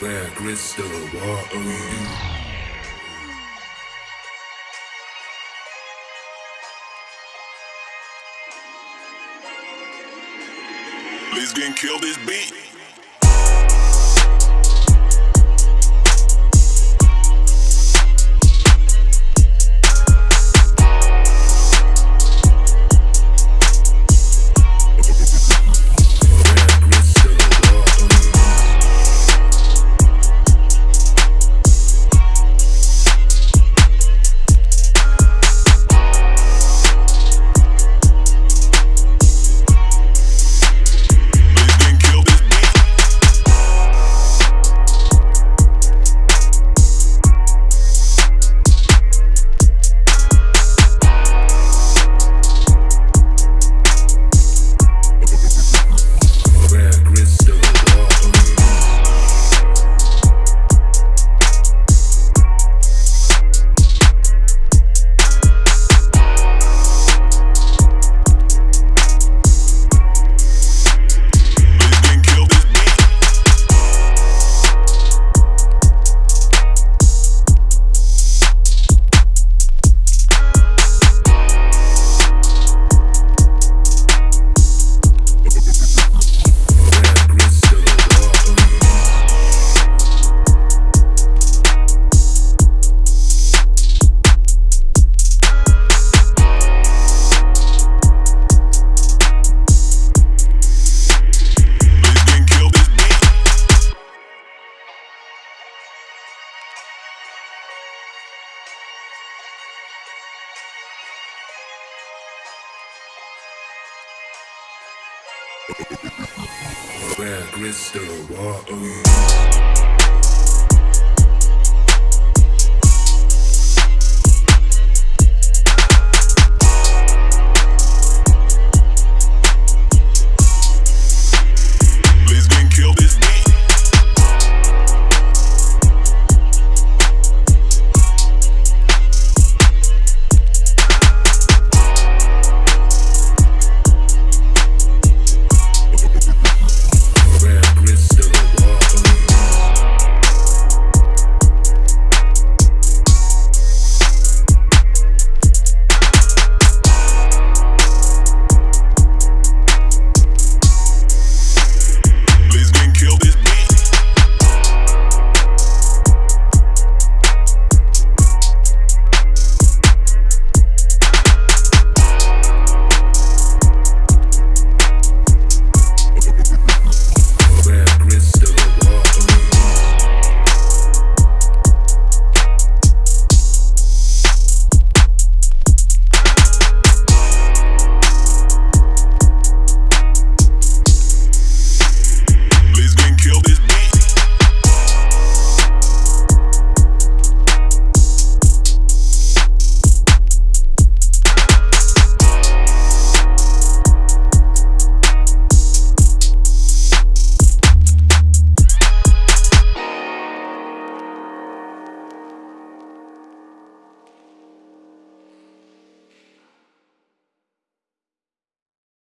Where crystal, what are you? Let's get kill this beat. Where crystal, you?